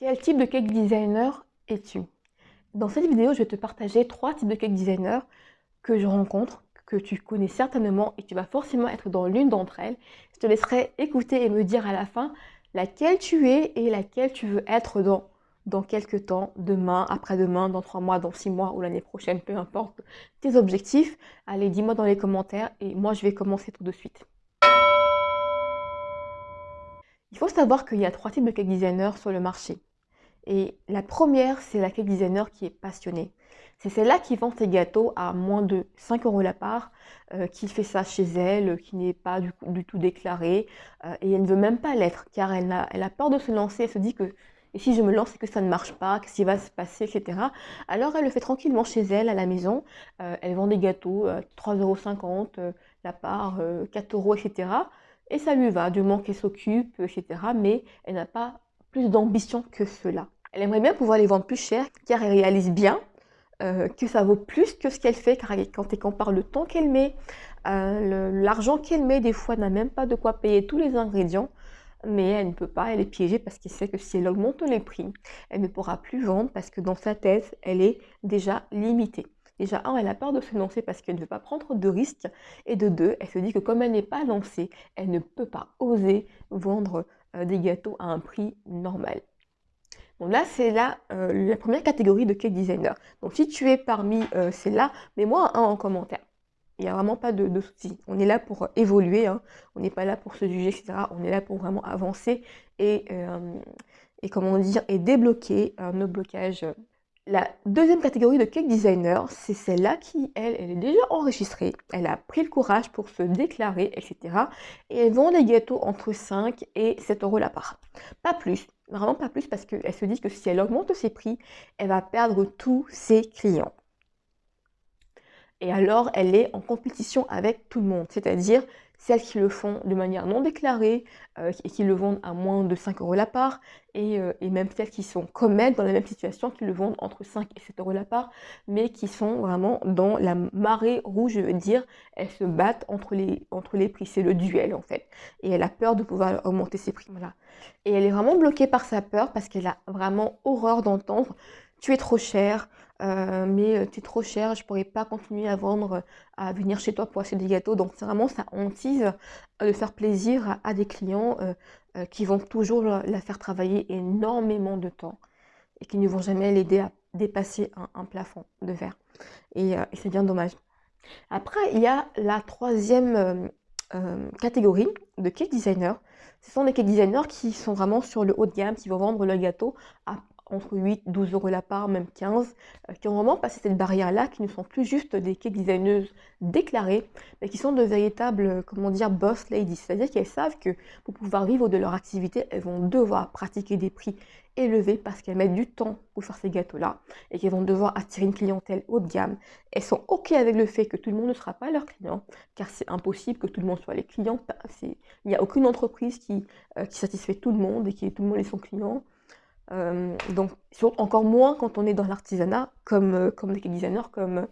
Quel type de cake designer es-tu? Dans cette vidéo, je vais te partager trois types de cake designers que je rencontre, que tu connais certainement et tu vas forcément être dans l'une d'entre elles. Je te laisserai écouter et me dire à la fin laquelle tu es et laquelle tu veux être dans, dans quelques temps, demain, après-demain, dans trois mois, dans six mois ou l'année prochaine, peu importe tes objectifs. Allez, dis-moi dans les commentaires et moi, je vais commencer tout de suite. Il faut savoir qu'il y a trois types de cake designers sur le marché. Et la première, c'est la cake designer qui est passionnée. C'est celle-là qui vend ses gâteaux à moins de 5 euros la part, euh, qui fait ça chez elle, qui n'est pas du, tout déclarée, euh, et elle ne veut même pas l'être, car elle a, peur de se lancer, elle se dit que et si je me lance et que ça ne marche pas, qu'est-ce qui va se passer, etc. Alors elle le fait tranquillement chez elle, à la maison. Euh, elle vend des gâteaux, 3,50 euros la part, 4 euros, etc. Et ça lui va, du moment qu'elle s'occupe, etc. Mais elle n'a pas plus d'ambition que cela. Elle aimerait bien pouvoir les vendre plus cher car elle réalise bien euh, que ça vaut plus que ce qu'elle fait car quand elle compare le temps qu'elle met, euh, l'argent qu'elle met, des fois n'a même pas de quoi payer tous les ingrédients mais elle ne peut pas, elle est piégée parce qu'elle sait que si elle augmente les prix, elle ne pourra plus vendre parce que dans sa tête, elle est déjà limitée. Déjà, un, elle a peur de se lancer parce qu'elle ne veut pas prendre de risques. Et de deux, elle se dit que comme elle n'est pas lancée, elle ne peut pas oser vendre euh, des gâteaux à un prix normal. Donc là, c'est là euh, la première catégorie de cake designer. Donc si tu es parmi euh, là mets-moi un en commentaire. Il n'y a vraiment pas de, de souci. On est là pour évoluer, hein. on n'est pas là pour se juger, etc. On est là pour vraiment avancer et, euh, et comment dire, et débloquer nos blocages la deuxième catégorie de cake designer, c'est celle-là qui, elle, elle est déjà enregistrée, elle a pris le courage pour se déclarer, etc. Et elle vend des gâteaux entre 5 et 7 euros la part. Pas plus, vraiment pas plus, parce qu'elle se dit que si elle augmente ses prix, elle va perdre tous ses clients. Et alors, elle est en compétition avec tout le monde, c'est-à-dire celles qui le font de manière non déclarée euh, et qui le vendent à moins de 5 euros la part, euh, et, même celles qui sont comme dans la même situation, qui le vendent entre 5 et 7 euros la part, mais qui sont vraiment dans la marée rouge, je veux dire, elles se battent entre les, entre les prix, c'est le duel en fait, et elle a peur de pouvoir augmenter ses prix, voilà. Et elle est vraiment bloquée par sa peur parce qu'elle a vraiment horreur d'entendre « tu es trop cher », euh, mais tu es trop cher, je pourrais pas continuer à vendre, à venir chez toi pour acheter des gâteaux. Donc c'est vraiment ça hantise de faire plaisir à, des clients qui vont toujours la faire travailler énormément de temps et qui ne vont jamais l'aider à dépasser un, plafond de verre. Et, c'est bien dommage. Après, il y a la troisième catégorie de cake designers. Ce sont des cake designers qui sont vraiment sur le haut de gamme, qui vont vendre le gâteau à entre 8, 12 euros la part, même 15, euh, qui ont vraiment passé cette barrière-là, qui ne sont plus juste des cake designers déclarées, mais qui sont de véritables, euh, comment dire, boss ladies. C'est-à-dire qu'elles savent que pour pouvoir vivre de leur activité, elles vont devoir pratiquer des prix élevés parce qu'elles mettent du temps pour faire ces gâteaux-là et qu'elles vont devoir attirer une clientèle haut de gamme. Elles sont OK avec le fait que tout le monde ne sera pas leur client, car c'est impossible que tout le monde soit les clients. Il n'y a aucune entreprise qui, euh, qui satisfait tout le monde et qui tout le monde est son client. Euh, donc, encore moins quand on est dans l'artisanat, comme, euh, des designers, comme,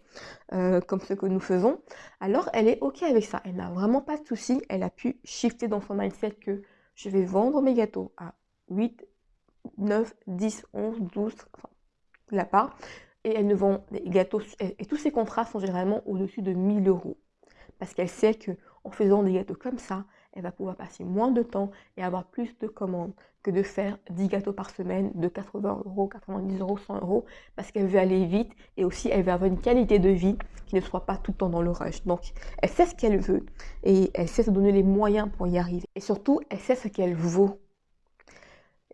euh, comme ce que nous faisons. Alors, elle est OK avec ça. Elle n'a vraiment pas de souci. Elle a pu shifter dans son mindset que je vais vendre mes gâteaux à 8, 9, 10, 11, 12, enfin, la part. Et elle ne vend des gâteaux, et tous ces contrats sont généralement au-dessus de 1000 euros. Parce qu'elle sait que en faisant des gâteaux comme ça, elle va pouvoir passer moins de temps et avoir plus de commandes que de faire 10 gâteaux par semaine de 80 euros, 90 euros, 100 euros, parce qu'elle veut aller vite et aussi elle veut avoir une qualité de vie qui ne soit pas tout le temps dans le rush. Donc, elle sait ce qu'elle veut et elle sait se donner les moyens pour y arriver. Et surtout, elle sait ce qu'elle vaut.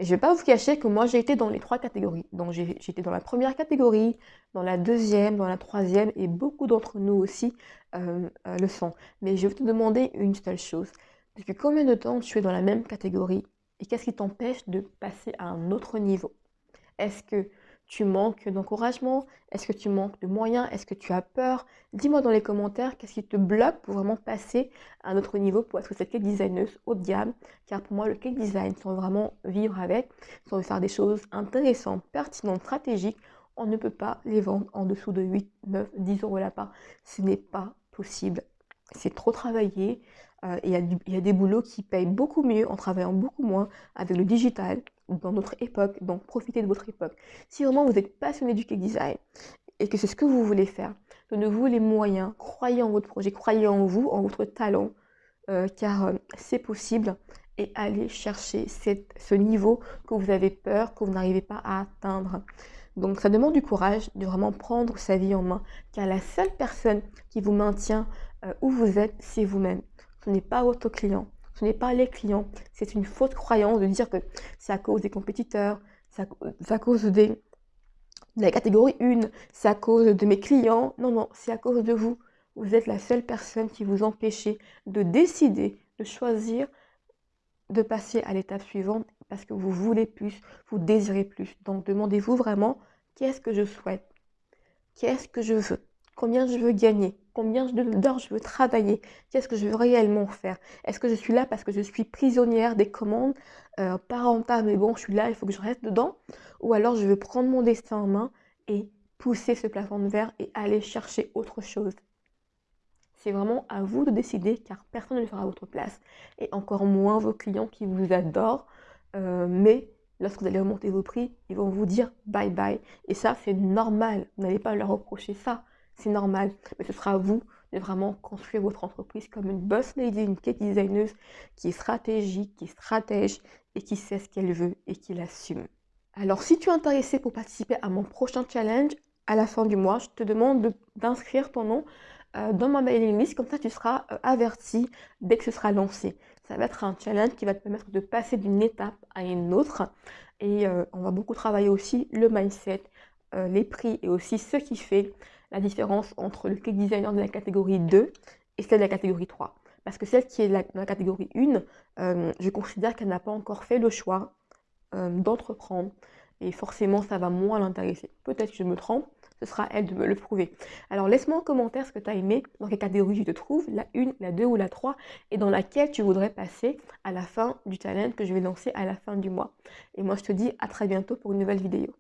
Je ne vais pas vous cacher que moi, j'ai été dans les trois catégories. Donc, j'ai été dans la première catégorie, dans la deuxième, dans la troisième, et beaucoup d'entre nous aussi euh, euh, le sont. Mais je vais te demander une seule chose. Depuis combien de temps tu es dans la même catégorie et qu'est-ce qui t'empêche de passer à un autre niveau? Est-ce que tu manques d'encouragement? Est-ce que tu manques de moyens? Est-ce que tu as peur? Dis-moi dans les commentaires qu'est-ce qui te bloque pour vraiment passer à un autre niveau pour être cette cake designeuse de gamme. Car pour moi, le cake design, sans vraiment vivre avec, sans faire des choses intéressantes, pertinentes, stratégiques, on ne peut pas les vendre en dessous de 8, 9, 10 euros la part. Ce n'est pas possible c'est trop travaillé. Euh, il y, a des boulots qui payent beaucoup mieux en travaillant beaucoup moins avec le digital dans notre époque. Donc profitez de votre époque. Si vraiment vous êtes passionné du cake design et que c'est ce que vous voulez faire, donnez-vous les moyens, croyez en votre projet, croyez en vous, en votre talent, euh, car euh, c'est possible et allez chercher ce niveau que vous avez peur, que vous n'arrivez pas à atteindre. Donc ça demande du courage de vraiment prendre sa vie en main, car la seule personne qui vous maintient euh, où vous êtes, c'est vous-même. Ce n'est pas votre client, ce n'est pas les clients. C'est une fausse croyance de dire que c'est à cause des compétiteurs, c'est à, cause des, de la catégorie 1, c'est à cause de mes clients. Non, non, c'est à cause de vous. Vous êtes la seule personne qui vous empêchez de décider, de choisir de passer à l'étape suivante parce que vous voulez plus, vous désirez plus. Donc demandez-vous vraiment qu'est-ce que je souhaite? Qu'est-ce que je veux? Combien je veux gagner? Combien d'heures je veux travailler Qu'est-ce que je veux réellement faire Est-ce que je suis là parce que je suis prisonnière des commandes? Euh, Mais bon, je suis là, il faut que je reste dedans. Ou alors je veux prendre mon destin en main et pousser ce plafond de verre et aller chercher autre chose. C'est vraiment à vous de décider car personne ne le fera à votre place. Et encore moins vos clients qui vous adorent. Euh, mais lorsque vous allez remonter vos prix, ils vont vous dire bye bye. Et ça, c'est normal. Vous n'allez pas leur reprocher ça. C'est normal. Mais ce sera à vous de vraiment construire votre entreprise comme une boss lady, une cake designer qui est stratégique, qui est stratège et qui sait ce qu'elle veut et qui l'assume. Alors, si tu es intéressé pour participer à mon prochain challenge, à la fin du mois, je te demande d'inscrire ton nom euh, dans ma mailing list, comme ça tu seras euh, averti dès que ce sera lancé. Ça va être un challenge qui va te permettre de passer d'une étape à une autre. Et euh, on va beaucoup travailler aussi le mindset, les prix et aussi ce qui fait la différence entre le cake designer de la catégorie 2 et celle de la catégorie 3. Parce que celle qui est dans la catégorie 1, je considère qu'elle n'a pas encore fait le choix d'entreprendre. Et forcément, ça va moins l'intéresser. Peut-être que je me trompe, ce sera elle de me le prouver. Alors laisse-moi en commentaire ce que tu as aimé, dans quelle catégorie tu te trouves, la 1, la 2 ou la 3, et dans laquelle tu voudrais passer à la fin du challenge que je vais lancer à la fin du mois. Et moi je te dis à très bientôt pour une nouvelle vidéo.